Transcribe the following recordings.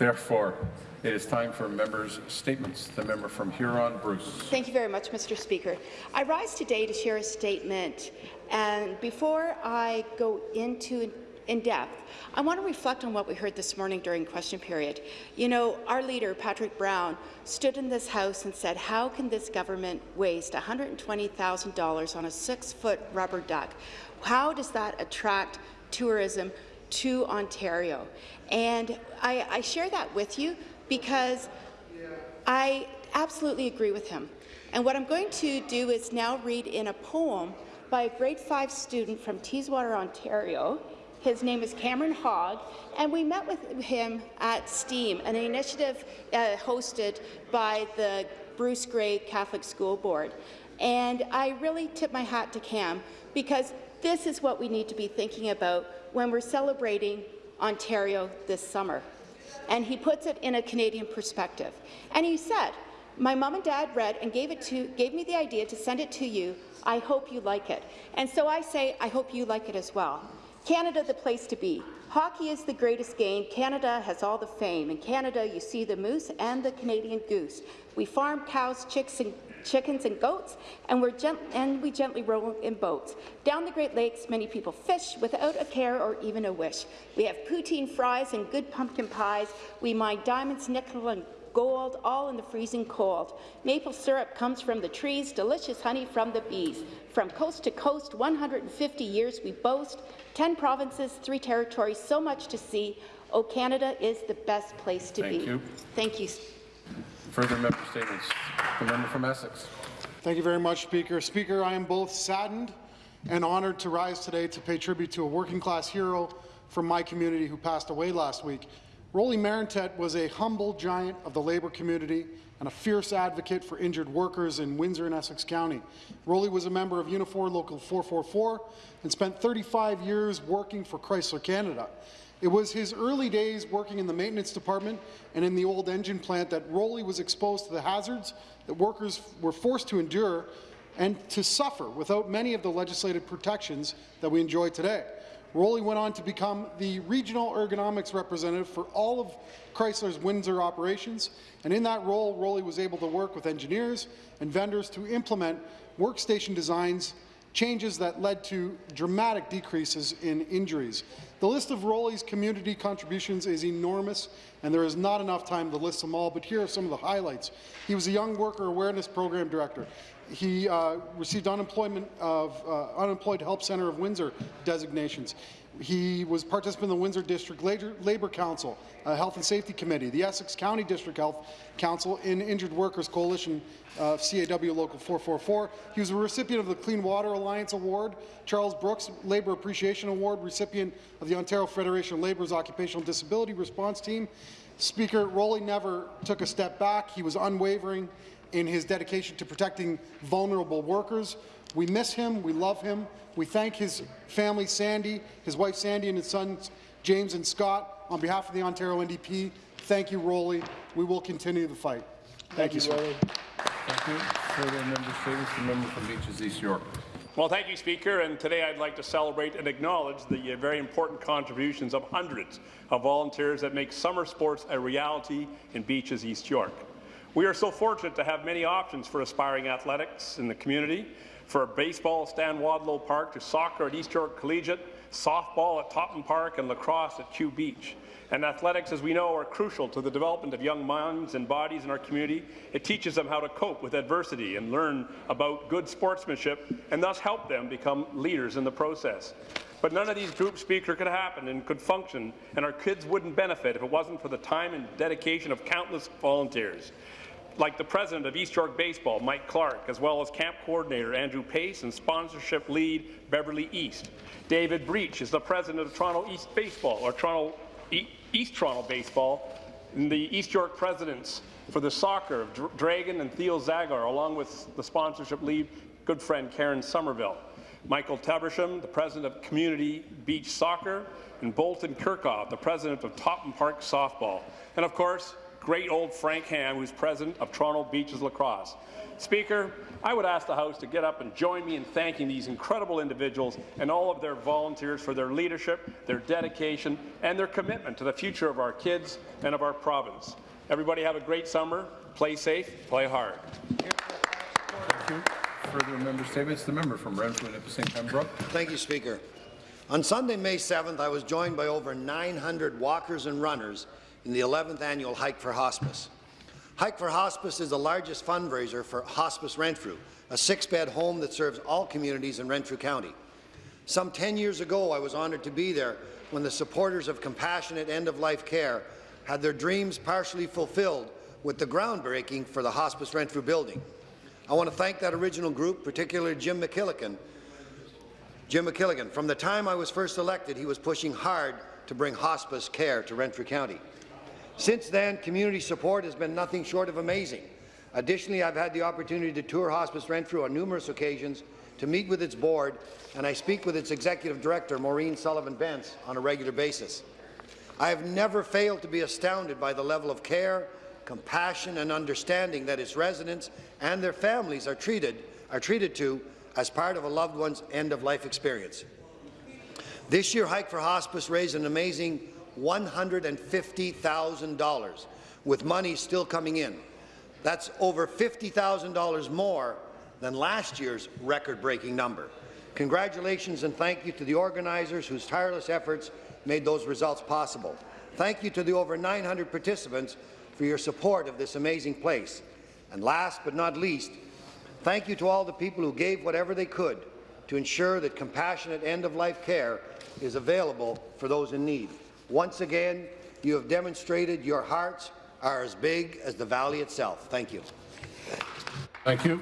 Therefore, it is time for members' statements. The member from Huron-Bruce. Thank you very much, Mr. Speaker. I rise today to share a statement, and before I go into in depth, I want to reflect on what we heard this morning during question period. You know, our leader, Patrick Brown, stood in this House and said, how can this government waste $120,000 on a six-foot rubber duck? How does that attract tourism to Ontario? And I, I share that with you because I absolutely agree with him. And what I'm going to do is now read in a poem by a grade 5 student from Teeswater, Ontario. His name is Cameron Hogg, and we met with him at STEAM, an initiative uh, hosted by the Bruce Grey Catholic School Board. And I really tip my hat to Cam because this is what we need to be thinking about when we're celebrating Ontario this summer. And he puts it in a Canadian perspective. And he said, my mom and dad read and gave, it to, gave me the idea to send it to you. I hope you like it. And so I say, I hope you like it as well. Canada, the place to be. Hockey is the greatest game. Canada has all the fame. In Canada, you see the moose and the Canadian goose. We farm cows, chicks, and chickens and goats, and, we're and we gently row in boats. Down the Great Lakes, many people fish without a care or even a wish. We have poutine fries and good pumpkin pies. We mine diamonds, nickel, and gold, all in the freezing cold. Maple syrup comes from the trees, delicious honey from the bees. From coast to coast, 150 years we boast, 10 provinces, 3 territories, so much to see. Oh, Canada is the best place to Thank be. You. Thank you. Further member statements. The member from Essex. Thank you very much, Speaker. Speaker, I am both saddened and honoured to rise today to pay tribute to a working-class hero from my community who passed away last week. Rolly Marentette was a humble giant of the labour community and a fierce advocate for injured workers in Windsor and Essex County. Rolly was a member of Unifor Local 444 and spent 35 years working for Chrysler Canada. It was his early days working in the maintenance department and in the old engine plant that Rolly was exposed to the hazards that workers were forced to endure and to suffer without many of the legislative protections that we enjoy today. Rolly went on to become the regional ergonomics representative for all of Chrysler's Windsor operations, and in that role, Rolly was able to work with engineers and vendors to implement workstation designs changes that led to dramatic decreases in injuries. The list of Rolly's community contributions is enormous, and there is not enough time to list them all, but here are some of the highlights. He was a Young Worker Awareness Program Director. He uh, received unemployment of uh, Unemployed Help Centre of Windsor designations. He was participant in the Windsor District Labour Council, uh, Health and Safety Committee, the Essex County District Health Council, in Injured Workers Coalition, uh, CAW Local 444. He was a recipient of the Clean Water Alliance Award, Charles Brooks Labour Appreciation Award, recipient of the Ontario Federation of Labour's Occupational Disability Response Team. Speaker, Rolly never took a step back. He was unwavering in his dedication to protecting vulnerable workers. We miss him. We love him. We thank his family, Sandy, his wife Sandy, and his sons James and Scott. On behalf of the Ontario NDP, thank you, Rolly. We will continue the fight. Thank, thank you, Rolly. Thank you. Further member statements. The member from Beaches East York. Well, thank you, Speaker. And today I'd like to celebrate and acknowledge the uh, very important contributions of hundreds of volunteers that make summer sports a reality in Beaches East York. We are so fortunate to have many options for aspiring athletics in the community, for baseball at Stan Wadlow Park to soccer at East York Collegiate, softball at Topham Park and lacrosse at Kew Beach. And athletics, as we know, are crucial to the development of young minds and bodies in our community. It teaches them how to cope with adversity and learn about good sportsmanship and thus help them become leaders in the process. But none of these group speakers could happen and could function, and our kids wouldn't benefit if it wasn't for the time and dedication of countless volunteers like the president of East York Baseball, Mike Clark, as well as camp coordinator Andrew Pace and sponsorship lead Beverly East. David Breach is the president of Toronto East Baseball, or Toronto East Toronto Baseball, and the East York presidents for the soccer of Dr Dragon and Theo Zagar, along with the sponsorship lead good friend Karen Somerville. Michael Tabersham, the president of Community Beach Soccer, and Bolton Kirchhoff, the president of Topham Park Softball. And of course, great old Frank Ham, who's president of Toronto Beaches Lacrosse. Speaker, I would ask the House to get up and join me in thanking these incredible individuals and all of their volunteers for their leadership, their dedication, and their commitment to the future of our kids and of our province. Everybody have a great summer. Play safe, play hard. Thank you. Further member statements, the member from Renfrew and Nipissing Pembroke. Thank you, Speaker. On Sunday, May 7th, I was joined by over 900 walkers and runners in the 11th annual Hike for Hospice. Hike for Hospice is the largest fundraiser for Hospice Renfrew, a six-bed home that serves all communities in Renfrew County. Some 10 years ago, I was honoured to be there when the supporters of compassionate end-of-life care had their dreams partially fulfilled with the groundbreaking for the Hospice Renfrew building. I want to thank that original group, particularly Jim McKillican, Jim McKilligan. From the time I was first elected, he was pushing hard to bring hospice care to Renfrew County. Since then, community support has been nothing short of amazing. Additionally, I've had the opportunity to tour Hospice Renfrew on numerous occasions, to meet with its board, and I speak with its executive director, Maureen Sullivan-Bentz, on a regular basis. I have never failed to be astounded by the level of care, compassion and understanding that its residents and their families are treated, are treated to as part of a loved one's end-of-life experience. This year, Hike for Hospice raised an amazing $150,000, with money still coming in. That's over $50,000 more than last year's record-breaking number. Congratulations and thank you to the organizers whose tireless efforts made those results possible. Thank you to the over 900 participants for your support of this amazing place. And last but not least, thank you to all the people who gave whatever they could to ensure that compassionate end-of-life care is available for those in need. Once again, you have demonstrated your hearts are as big as the valley itself. Thank you. Thank you.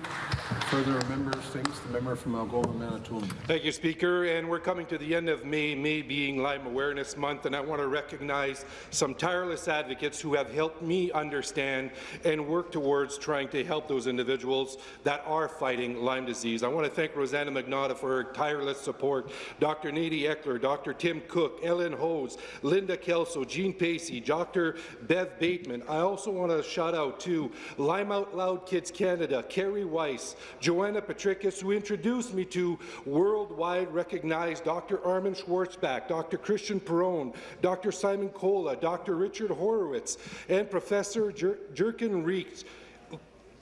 Further member statements, the member from Algoma, Manitoulin. Thank you, Speaker. And we're coming to the end of May, May being Lyme Awareness Month, and I want to recognize some tireless advocates who have helped me understand and work towards trying to help those individuals that are fighting Lyme disease. I want to thank Rosanna Magnotta for her tireless support, Dr. Nadie Eckler, Dr. Tim Cook, Ellen Hose, Linda Kelso, Jean Pacey, Dr. Bev Bateman. I also want to shout out to Lyme Out Loud Kids Canada, Carrie Weiss, Joanna Patricus, who introduced me to worldwide recognized Dr. Armin Schwarzbach, Dr. Christian Perronne, Dr. Simon Kola, Dr. Richard Horowitz, and Professor Jer Jerkin Reeks.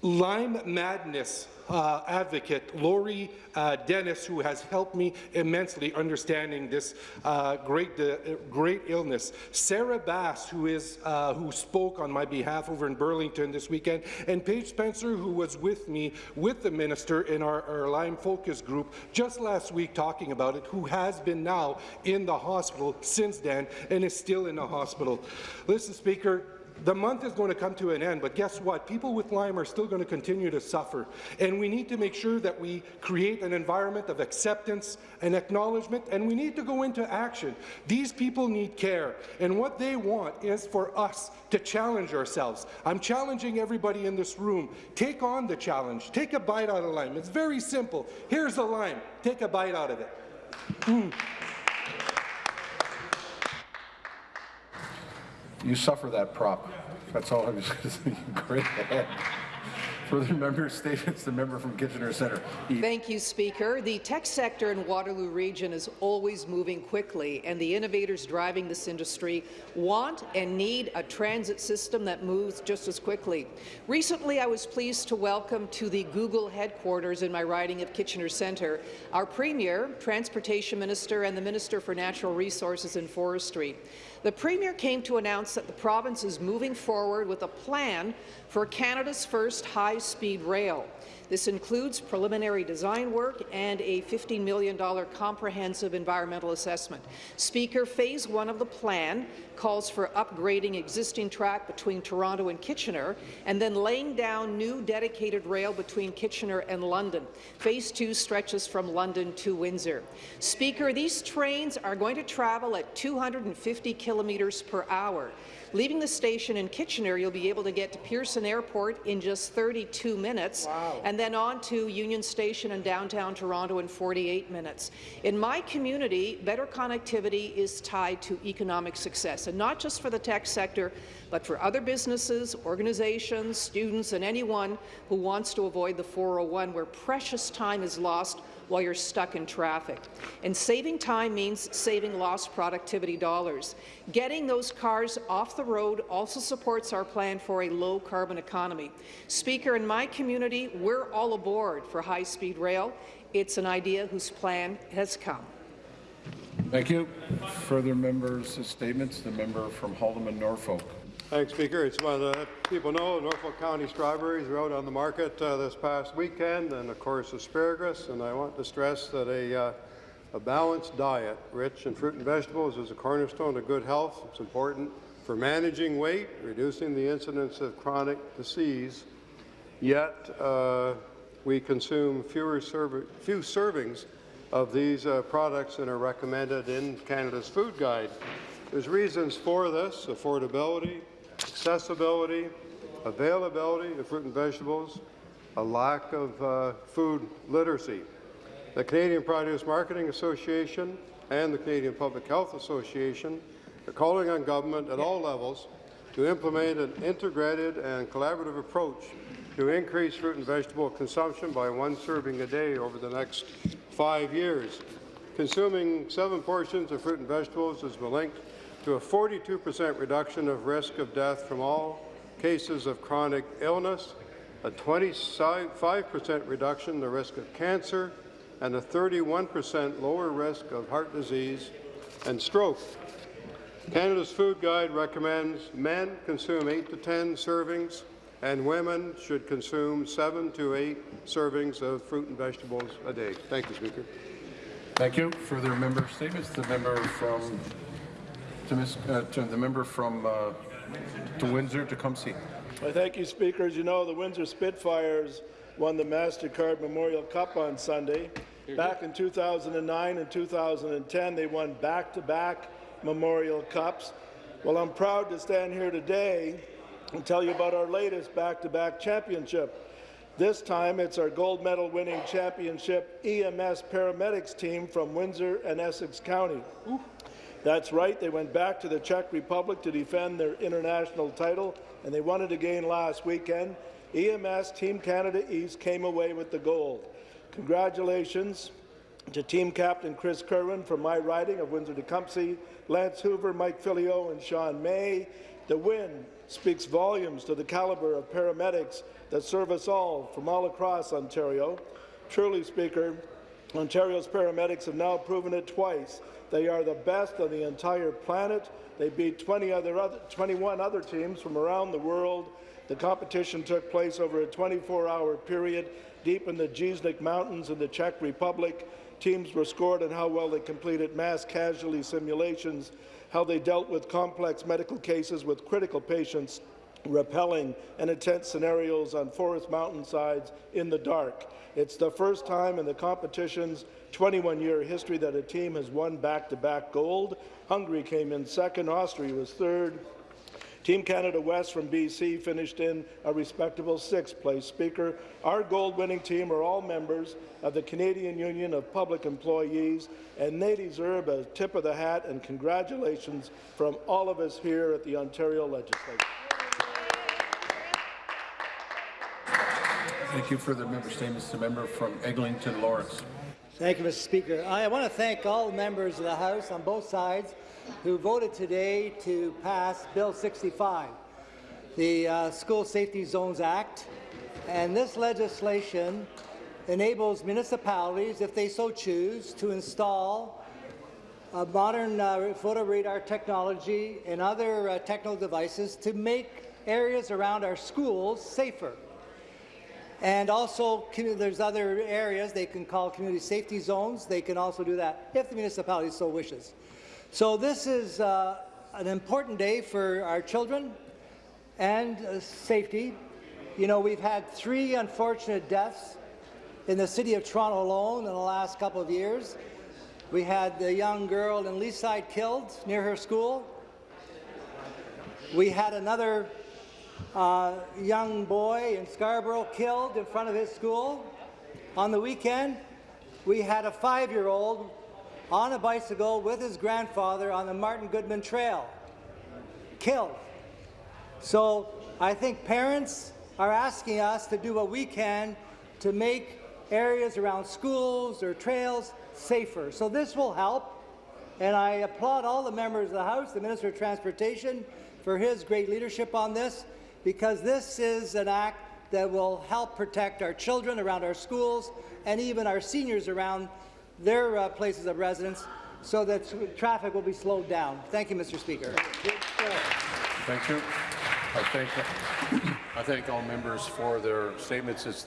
Lyme Madness uh, advocate Lori uh, Dennis, who has helped me immensely understanding this uh, great, uh, great illness. Sarah Bass, who is uh, who spoke on my behalf over in Burlington this weekend, and Paige Spencer, who was with me with the minister in our, our Lyme focus group just last week talking about it, who has been now in the hospital since then and is still in the hospital. Listen, Speaker, the month is going to come to an end, but guess what? People with Lyme are still going to continue to suffer, and we need to make sure that we create an environment of acceptance and acknowledgement, and we need to go into action. These people need care, and what they want is for us to challenge ourselves. I'm challenging everybody in this room. Take on the challenge. Take a bite out of Lyme. It's very simple. Here's a lime. Take a bite out of it. Mm. You suffer that prop. That's all I was going to say. Great ahead. Further member statements, the member from Kitchener Centre. Thank you, Speaker. The tech sector in Waterloo Region is always moving quickly, and the innovators driving this industry want and need a transit system that moves just as quickly. Recently, I was pleased to welcome to the Google headquarters in my riding of Kitchener Centre our Premier, Transportation Minister, and the Minister for Natural Resources and Forestry. The Premier came to announce that the province is moving forward with a plan for Canada's first high-speed rail. This includes preliminary design work and a $15 million comprehensive environmental assessment. Speaker, phase one of the plan calls for upgrading existing track between Toronto and Kitchener and then laying down new dedicated rail between Kitchener and London. Phase two stretches from London to Windsor. Speaker, these trains are going to travel at 250 kilometres per hour. Leaving the station in Kitchener, you'll be able to get to Pearson Airport in just 32 minutes, wow. and and then on to Union Station in downtown Toronto in 48 minutes. In my community, better connectivity is tied to economic success, and not just for the tech sector, but for other businesses, organizations, students, and anyone who wants to avoid the 401 where precious time is lost while you're stuck in traffic. And saving time means saving lost productivity dollars. Getting those cars off the road also supports our plan for a low-carbon economy. Speaker, in my community, we're all aboard for high-speed rail. It's an idea whose plan has come. Thank you. Further members' statements. The member from Haldimand Norfolk. Thanks, Speaker. It's of the people know Norfolk County strawberries are out on the market uh, this past weekend, and of course asparagus. And I want to stress that a, uh, a balanced diet, rich in fruit and vegetables, is a cornerstone of good health. It's important for managing weight, reducing the incidence of chronic disease. Yet uh, we consume fewer serv few servings of these uh, products than are recommended in Canada's food guide. There's reasons for this: affordability, accessibility, availability of fruit and vegetables, a lack of uh, food literacy. The Canadian Produce Marketing Association and the Canadian Public Health Association are calling on government at all levels to implement an integrated and collaborative approach to increase fruit and vegetable consumption by one serving a day over the next five years. Consuming seven portions of fruit and vegetables has been linked to a 42 percent reduction of risk of death from all cases of chronic illness, a 25 percent reduction in the risk of cancer, and a 31 percent lower risk of heart disease and stroke. Canada's Food Guide recommends men consume 8 to 10 servings and women should consume 7 to 8 servings of fruit and vegetables a day. Thank you, Speaker. Thank you. Further member statements. The member from to, Ms., uh, to the member from uh, to Windsor see. Well, thank you, Speaker. As you know, the Windsor Spitfires won the MasterCard Memorial Cup on Sunday. Back in 2009 and 2010, they won back-to-back Memorial Cups. Well, I'm proud to stand here today and tell you about our latest back-to-back championship. This time, it's our gold medal winning championship EMS paramedics team from Windsor and Essex County. That's right, they went back to the Czech Republic to defend their international title, and they won it again last weekend. EMS Team Canada East came away with the gold. Congratulations to team captain Chris Kerwin from my riding of Windsor-Tecumseh, Lance Hoover, Mike Filio, and Sean May. The win speaks volumes to the caliber of paramedics that serve us all from all across Ontario. Truly, Speaker, Ontario's paramedics have now proven it twice. They are the best on the entire planet. They beat 20 other, other, 21 other teams from around the world. The competition took place over a 24-hour period deep in the Jeseník Mountains in the Czech Republic. Teams were scored on how well they completed mass casualty simulations, how they dealt with complex medical cases with critical patients, rappelling and intense scenarios on forest mountainsides in the dark. It's the first time in the competition's 21-year history that a team has won back-to-back -back gold. Hungary came in second, Austria was third, Team Canada West from BC finished in a respectable sixth place. Speaker, our gold-winning team are all members of the Canadian Union of Public Employees, and they deserve a tip of the hat and congratulations from all of us here at the Ontario Legislature. Thank you for the member statements. The member from Eglinton Lawrence. Thank you, Mr. Speaker. I want to thank all members of the House on both sides who voted today to pass Bill 65, the uh, School Safety Zones Act. And this legislation enables municipalities, if they so choose, to install modern uh, photo radar technology and other uh, technical devices to make areas around our schools safer. And also, there's other areas they can call community safety zones. They can also do that if the municipality so wishes. So this is uh, an important day for our children and uh, safety. You know, we've had three unfortunate deaths in the city of Toronto alone in the last couple of years. We had the young girl in Leaside killed near her school. We had another uh, young boy in Scarborough killed in front of his school. On the weekend, we had a five-year-old on a bicycle with his grandfather on the Martin Goodman Trail, killed. So I think parents are asking us to do what we can to make areas around schools or trails safer. So this will help, and I applaud all the members of the House, the Minister of Transportation, for his great leadership on this, because this is an act that will help protect our children around our schools and even our seniors around their uh, places of residence so that traffic will be slowed down. Thank you, Mr. Speaker. Thank you. I thank, I thank all members for their statements. It's